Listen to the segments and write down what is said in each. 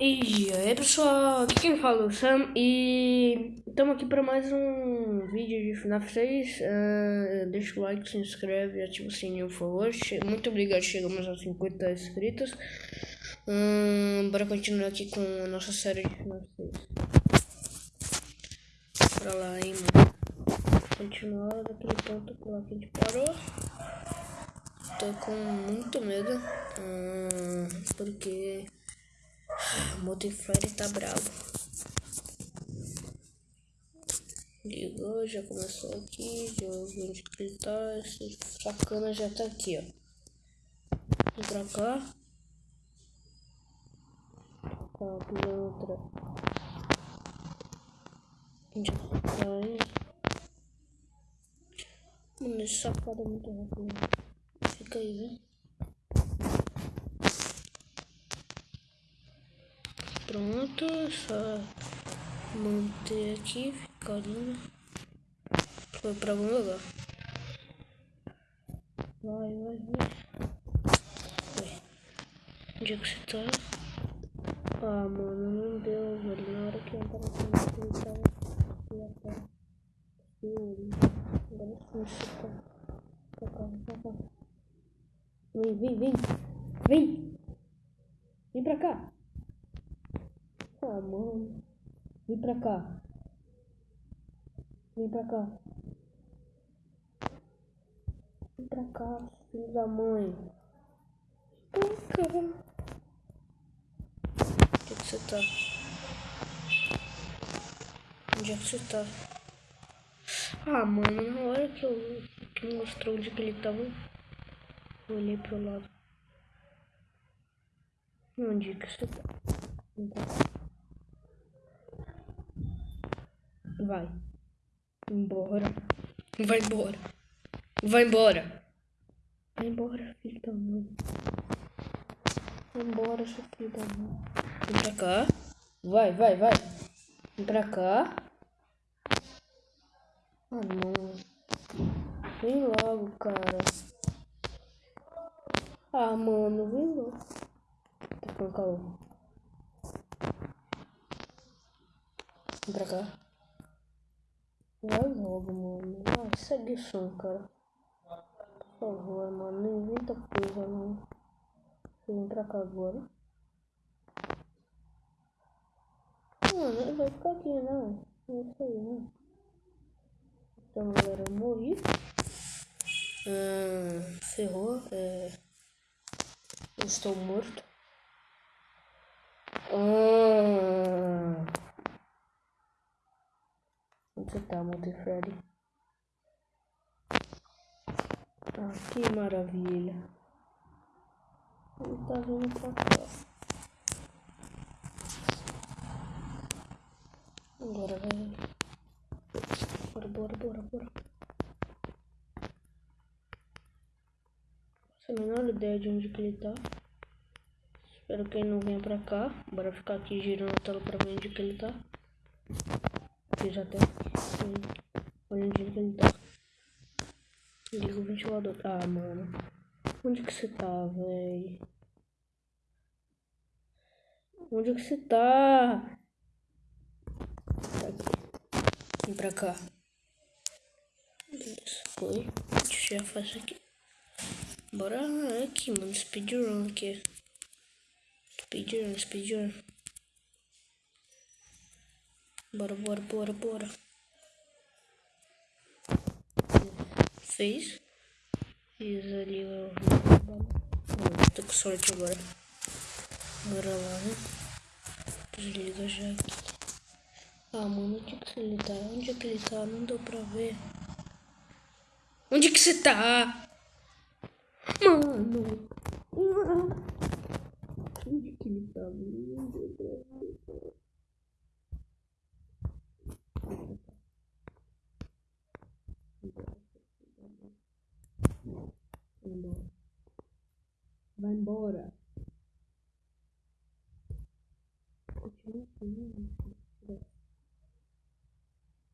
E aí pessoal, aqui quem fala é o Sam e estamos aqui para mais um vídeo de FNAF 6 uh, Deixa o like, se inscreve ativa o sininho por favor. Muito obrigado, chegamos a 50 inscritos. Uh, Bora continuar aqui com a nossa série de FNAF 6 Pra lá, hein mano. Continuar daquele ponto que a gente parou. Tô com muito medo uh, Porque o Multifire tá bravo. Ligou, já começou aqui. Já vi onde ele tá. Esse sacana já tá aqui, ó. Vem pra cá. Tá, outra. Onde tá aí? Mano, esse sacada é muito rápido. Fica aí, velho. Pronto, só manter aqui, ficar lindo. Foi pra algum lugar. Vai, vai, vai. vai. Onde é que você tá? Ah, mano, não deu, velho. Na hora que eu tava com ele tava aqui atrás. Agora sim, você tá. Cá. Vem, vem, vem. Vem. Vem pra cá. Ah, mano. Vem pra cá. Vem pra cá. Vem pra cá, filho da mãe. Cá. Onde é que você tá? Onde é que você tá? Ah, mano, na hora que eu que mostrou onde que ele tava, eu olhei pro lado. Onde que você tá? Vai. Embora. Vai embora. Vai embora. Vai embora, filho da mãe. Vai embora, seu filho da mãe. Vem pra cá. Vai, vai, vai. Vem pra cá. Ah, não. Vem logo, cara. Ah, mano, vem logo. Tá com calor. Vem pra cá. Vai logo, mano. Vai, segue o som, cara. Por favor, mano. Não inventa coisa, não. Vem pra cá agora. Mano, ele vai ficar aqui, não. É isso aí, né? Então, galera, eu morri. Ah, ferrou. É... Eu estou morto. Ah... Você tá, Montefiore? Ah, que maravilha. Ele tá vindo pra cá. Bora, velho. Bora, bora, bora, bora. Sem a menor ideia de onde que ele tá. Espero que ele não venha pra cá. Bora ficar aqui girando a tela pra ver onde que ele tá. Aqui já tem. Olha onde ele tá. Liga o ventilador. Ah, mano. Onde que você tá, véi? Onde que você tá? Tá aqui. Vem pra cá. Beleza, foi. Deixa eu fazer aqui. Bora aqui, mano. Speedrun aqui. Speedrun, speedrun. Bora, bora, bora, bora. Fez. Fiz ali o. Tô com sorte agora. Bora lá, né? Desliga já aqui. Ah, mano, onde que ele tá? Onde é que ele tá? Não deu pra ver. Onde que você tá? Mano. Onde que ele tá? Não deu pra ver. embora. Eu tirei isso.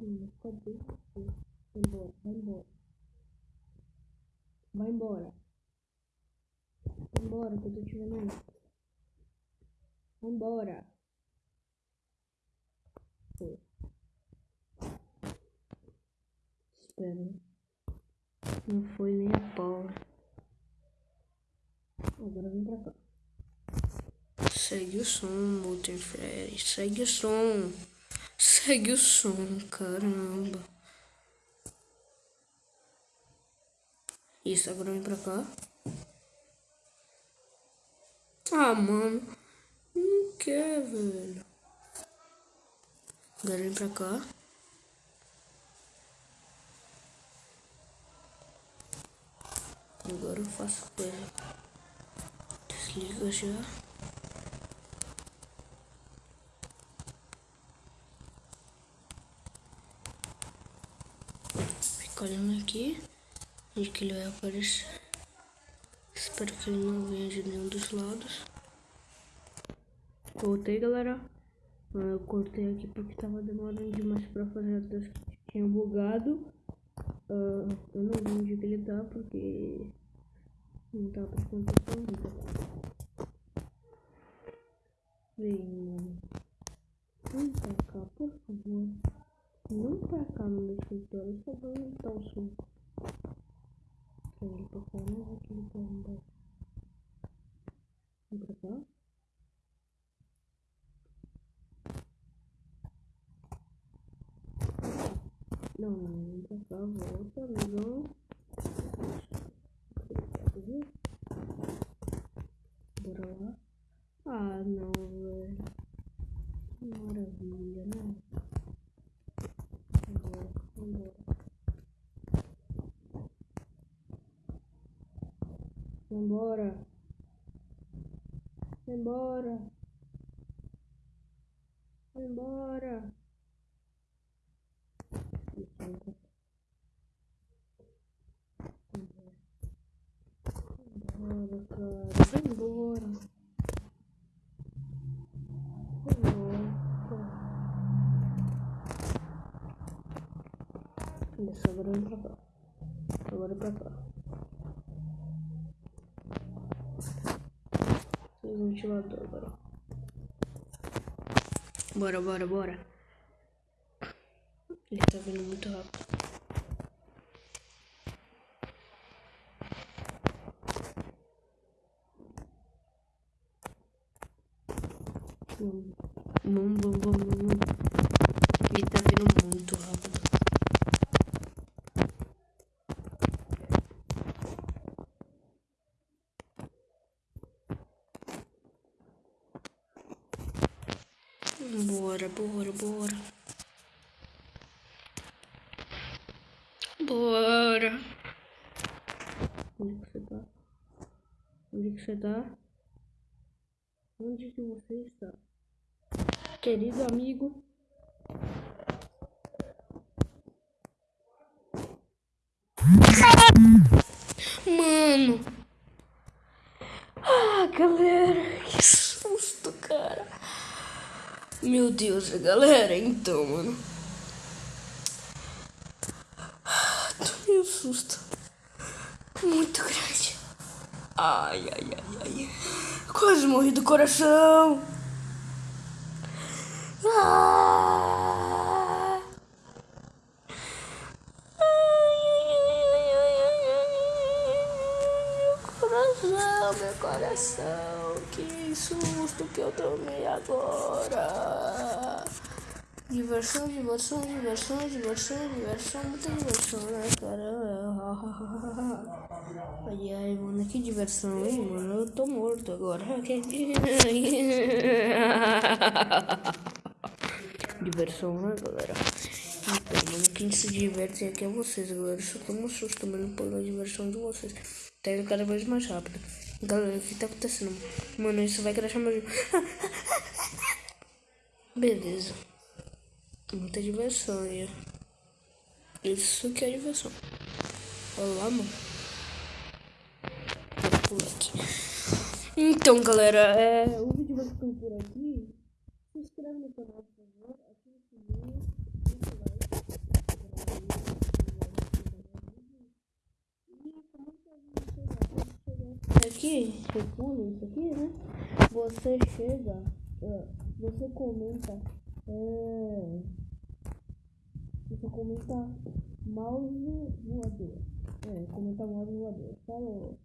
Menina, cadê você? Vai embora, vai embora. Vai embora. Vai embora, que eu tô tirando isso. Vai embora. Foi. Espera. Não foi nem a pau. Agora vem pra cá. Segue o som, multifere. Segue o som. Segue o som, caramba. Isso, agora vem pra cá. Ah, mano. Não quer, velho. Agora vem pra cá. Agora eu faço coisa. Desliga já. Fica olhando aqui. E que ele vai aparecer. Espero que ele não venha de nenhum dos lados. Voltei, galera. Ah, eu cortei aqui porque tava demorando demais pra fazer a que tinha bugado. Uh, eu não vi onde ele tá porque não tava prestando atenção. Vem. Vem pra cá, por favor. Não pra cá no meu escritório, só vou aumentar o som. Ele pra cá, não aqui ele tá embaixo. Vem pra cá. Não, não, pra cá, volta, amigão. Bora lá. Ah, não, velho. Maravilha, né? Vambora, vambora. Vambora. Vambora. Vambora. Vambora, cara. Vambora. Vambora. Isso, agora vem pra cá. Agora pra cá. Tem ventilador agora. Bora, bora, bora. Ele tá vindo muito rápido. Vamos, vamos, vamos, vamos. Ele tá vindo muito rápido. Bora, bora, bora. Bora. Onde que você tá? Onde que você tá? Onde que você está? Querido amigo. Mano. Ah, galera, que susto, cara. Meu Deus, galera, então, mano. Tomei um susto. Muito grande. Ai, ai, ai, ai. Quase morri do coração. Ah. Coração, meu coração. Que susto que eu tomei agora. Diversão, diversão, diversão, diversão, diversão, muita diversão, né, cara? Ai, ai, mano, que diversão, hein, mano? Eu tô morto agora. diversão, né, galera? Então, mano, quem se diverte aqui é vocês, galera. Só tomo um susto também pela diversão de vocês. Tá indo cada vez mais rápido. Galera, o que tá acontecendo? Mano, isso vai crashar meu jogo. Beleza. Muita diversão aí. Isso que é diversão. Olha lá, mano. Vou pular aqui. Então, galera, é, o vídeo vai ficando por aqui. Se inscreve no canal, por favor. Ativa o sininho. Deixa o like. Aqui, recua isso aqui, né? Você chega, você comenta, é, você comenta mouse voador. É, comentar mouse voador. Falou.